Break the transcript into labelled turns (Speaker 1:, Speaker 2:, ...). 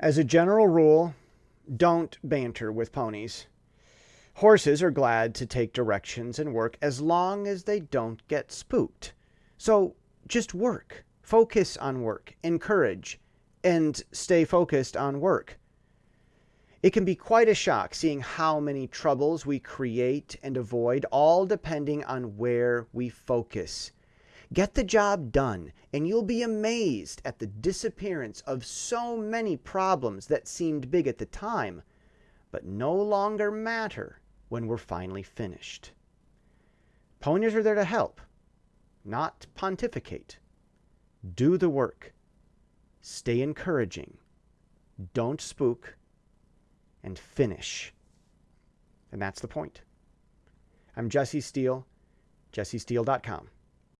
Speaker 1: As a general rule, don't banter with ponies. Horses are glad to take directions and work as long as they don't get spooked. So just work. Focus on work. Encourage. And stay focused on work. It can be quite a shock seeing how many troubles we create and avoid, all depending on where we focus. Get the job done, and you'll be amazed at the disappearance of so many problems that seemed big at the time, but no longer matter when we're finally finished. Ponies are there to help, not pontificate. Do the work. Stay encouraging. Don't spook and finish. And that's the point. I'm Jesse Steele, jessesteele.com.